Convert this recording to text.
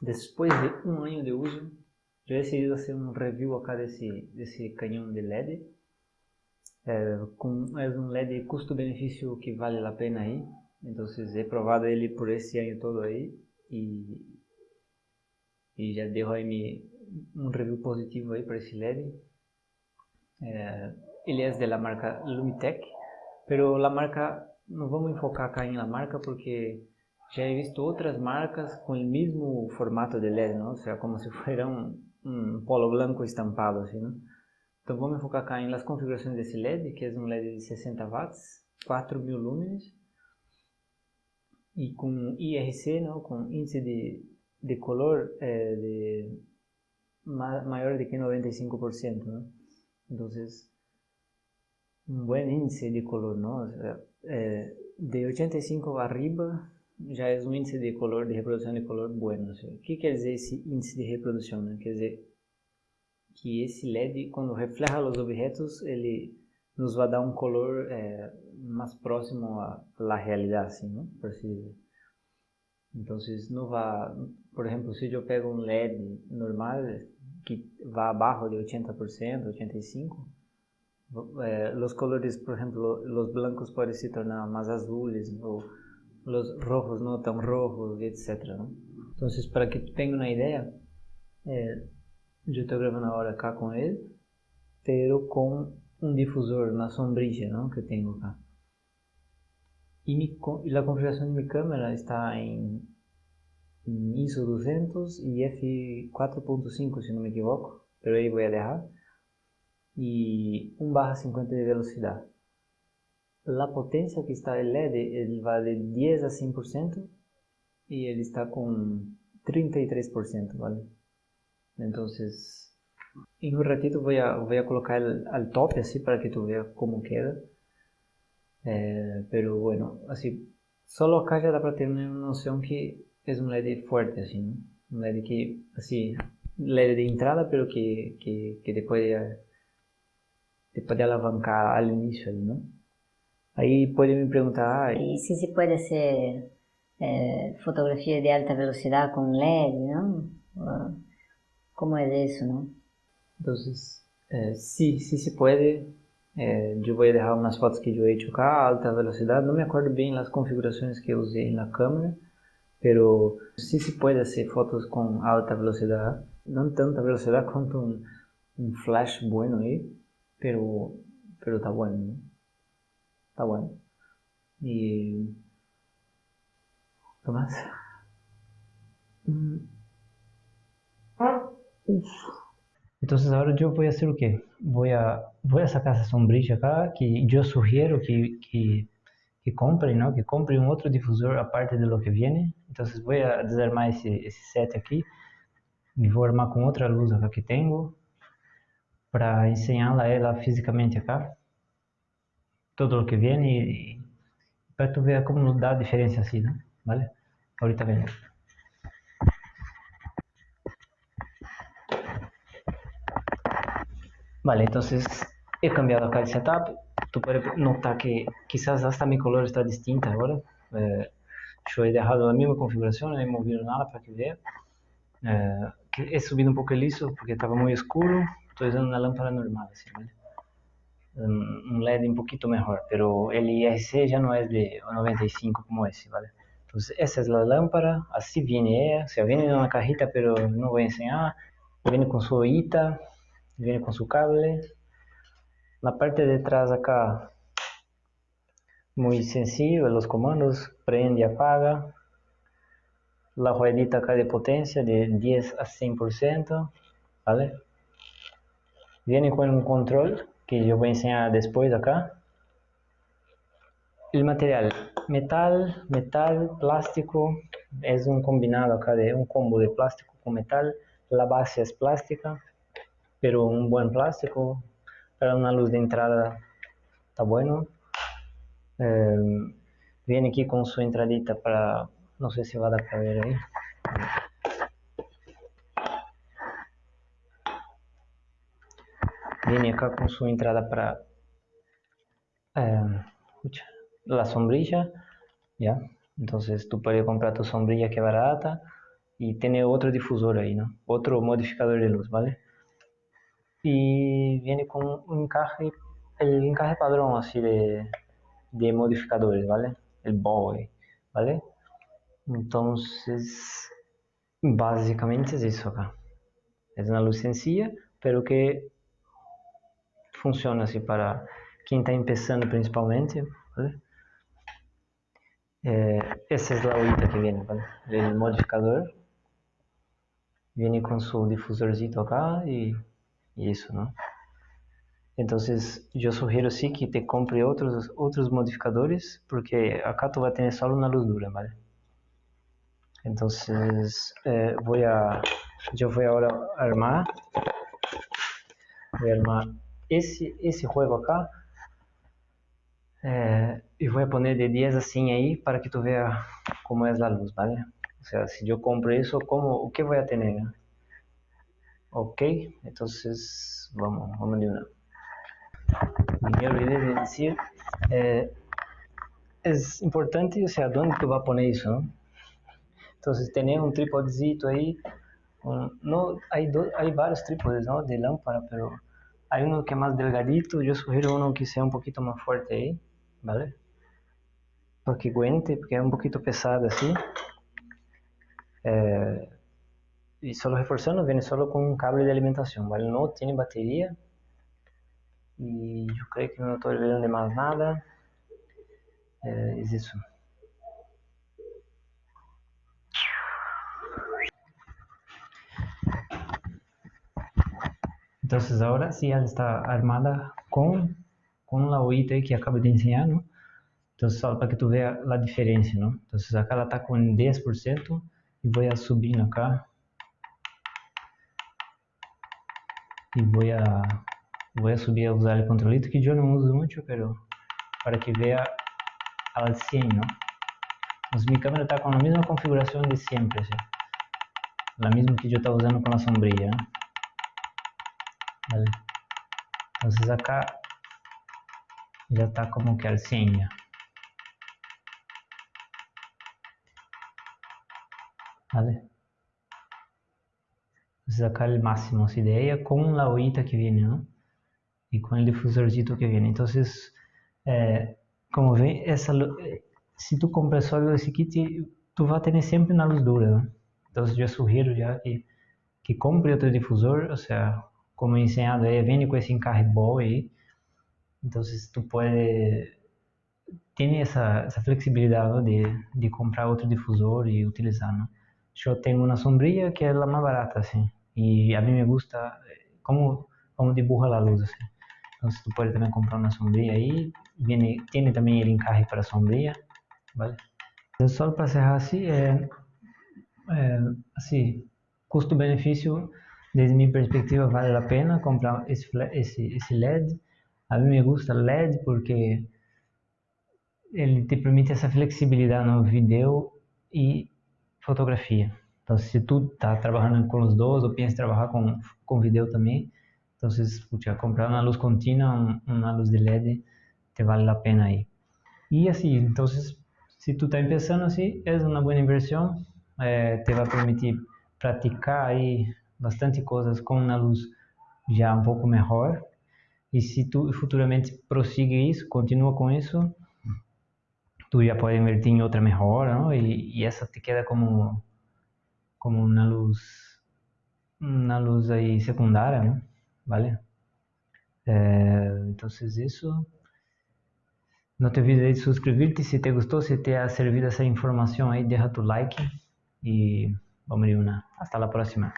Depois de um ano de uso, eu decidi fazer um review acá desse, desse canhão de LED. É, com, é um LED custo-benefício que vale a pena aí. Então, he provado ele por esse ano todo aí e, e já deu aí me, um review positivo aí para esse LED. É, ele é da marca Lumitec, pero a marca, não vamos enfocar cá em la marca porque já he visto outras marcas com o mesmo formato de LED, não? ou seja, como se fosse um, um polo branco estampado, assim, não? Então vamos focar cá em configurações desse LED, que é um LED de 60 watts, 4000 lúmenes, e com IRC, não? com índice de, de color é, de ma maior de que 95%, não? Então, um bom índice de color, não? É, de 85 arriba já é um índice de color, de reprodução de color bueno. O que quer dizer esse índice de reprodução? Né? Quer dizer que esse LED, quando refleja os objetos, ele nos vai dar um color é, mais próximo à, realidade, assim, não? Por assim dizer. Então, não vai, por exemplo, se eu pego um LED normal que vai abaixo de 80%, 85%, é, os colores, por exemplo, os blancos podem se tornar mais azuis ou los rojos no tan rojos, etc. ¿no? Entonces, para que tú tengas una idea, eh, yo estoy grabando ahora acá con él, pero con un difusor, una sombrilla ¿no? que tengo acá. Y, mi, y la configuración de mi cámara está en, en ISO 200 y f4.5 si no me equivoco, pero ahí voy a dejar. Y 1 barra 50 de velocidad. A potência que está o LED, ele vai de 10 a 100% e ele está com 33%, ¿vale? Então, em um ratito vou a, vou a colocar ele al top assim para que tu veja como queda. Eh, pero bueno, assim, só acá já dá para ter uma noção que é um LED forte assim, ¿no? um LED que, assim, LED de entrada, pero que, que, que depois de, depois de alavancar al início ali, não? Aí pode me perguntar... E se se pode ser é, fotografia de alta velocidade com LED, não? Como é isso, não? Então, é, sim, sim se pode. É, eu vou deixar umas fotos que eu hecho a alta velocidade. Não me acordo bem as configurações que eu usei na câmera, pero sim se pode fazer fotos com alta velocidade. Não tanta velocidade quanto um, um flash bueno aí, pero, pero tá bueno, não? Está bueno. Y... ¿Qué más? Entonces ahora yo voy a hacer o qué? Voy a, voy a sacar esa sombrilla acá, que yo sugiero que, que, que compren, ¿no? Que compren un otro difusor aparte de lo que viene. Entonces voy a desarmar ese, ese set aquí. Me vou armar com outra luz acá que tenho para ensiná-la ela fisicamente acá todo lo que viene y, para tu ver cómo nos da diferencia así, ¿no? ¿Vale? Ahorita venimos. Vale, entonces he cambiado acá el setup. Tú puedes notar que quizás hasta mi color está distinta ahora. Eh, yo he dejado la misma configuración, no he movido nada para que vea. Eh, he subido un poco el ISO porque estaba muy oscuro. Estoy usando una lámpara normal, así, ¿vale? Un LED un poquito mejor, pero el IRC ya no es de 95 como ese, ¿vale? Entonces esa es la lámpara, así viene ella, o sea, viene en una cajita, pero no voy a enseñar, viene con su ollita, viene con su cable, la parte de atrás acá, muy sencillo, los comandos, prende apaga, la ruedita acá de potencia de 10 a 100%, ¿vale? Viene con un control que yo voy a enseñar después acá. El material, metal, metal, plástico, es un combinado acá de un combo de plástico con metal. La base es plástica, pero un buen plástico. Para una luz de entrada está bueno. Eh, viene aquí con su entradita para, no sé si va a dar para ver ahí. Acá con su entrada para eh, la sombrilla, ¿ya? Entonces tú puedes comprar tu sombrilla que barata, y tiene otro difusor ahí, ¿no? Otro modificador de luz, ¿vale? Y viene con un encaje, el encaje padrón así de, de modificadores, ¿vale? El boy, ¿vale? Entonces, básicamente es eso acá. Es una luz sencilla, pero que funciona así para quien está empezando principalmente, ¿vale? Eh, esa es la horita que viene, ¿vale? El modificador viene con su difusorcito acá y, y, eso, ¿no? Entonces yo sugiero sí que te compre otros, otros modificadores porque acá tú vas a tener solo una luz dura, ¿vale? Entonces eh, voy a, yo voy ahora a armar, voy a armar esse, esse juego acá é, e vou poner de 10 assim aí para que tu veja como é a luz, ¿vale? O sea, se eu compro isso, como, o que vou a ter? Ok, então vamos, vamos de una. Me olvidei de dizer, é, é importante, o sea, onde tu vai poner isso, não? Então, ter um trípodezito aí, um, no, hay, do, hay vários trípodes, ¿no? De lâmpada, pero Hay uno que es más delgadito, yo sugiero uno que sea un poquito más fuerte ahí, ¿vale? Porque cuente, porque es un poquito pesado así. Eh, y solo reforzando, viene solo con un cable de alimentación, ¿vale? No tiene batería. Y yo creo que no estoy olvidando de más nada. Eh, es eso. Entonces ahora sí ela está armada com, com la oita que acabo de ensinar, ¿no? Entonces só para que tu veja a diferença, ¿no? Entonces acá ela está com 10% e vou a subir acá. E vou a, vou a subir a usar o controlito que eu não uso muito, pero para que veja al 100, ¿no? Entonces mi câmera está com a mesma configuração de sempre, la mesma que eu estava usando com a sombrilha, ¿no? ¿Vale? Entonces acá ya está como que al 100 ya. ¿Vale? Entonces acá el máximo así de ella con la ollita que viene, ¿no? Y con el difusorcito que viene. Entonces, eh, como ven, essa, si tú compras solo esse kit, tú vas a tener siempre una luz dura, ¿no? Entonces yo sugiero ya que, que compre otro difusor, o sea, como he enseñado, ella viene con ese encaje ball ahí. Entonces tú puedes, tiene esa, esa flexibilidad ¿no? de, de, comprar otro difusor y utilizar. ¿no? Yo tengo una sombrilla que es la más barata, así, y a mí me gusta cómo, cómo dibuja la luz. Así. Entonces tú puedes también comprar una sombrilla ahí, viene, tiene también el encaje para sombrilla, ¿vale? Entonces solo para cerrar así, eh, eh, así, custo-benefício desde minha perspectiva, vale a pena comprar esse, esse, esse LED. A mim me gusta LED porque ele te permite essa flexibilidade no vídeo e fotografia. Então, se tu está trabalhando com os dois ou pensa trabalhar com, com vídeo também, então, puxa, comprar uma luz contínua, uma luz de LED, te vale a pena aí. E assim, então, se tu está começando assim, é uma boa inversão, é, te vai permitir praticar aí bastante coisas com uma luz já um pouco melhor. E se tu futuramente prossiga isso, continua com isso, tu já pode invertir em outra melhor, não? E, e essa te queda como como uma luz uma luz aí secundária, não? Vale? É, então isso. Não te olvides de suscrever-te se te gostou, se te ha servido essa informação aí, deixa tu like e vamos de uma. Hasta a próxima.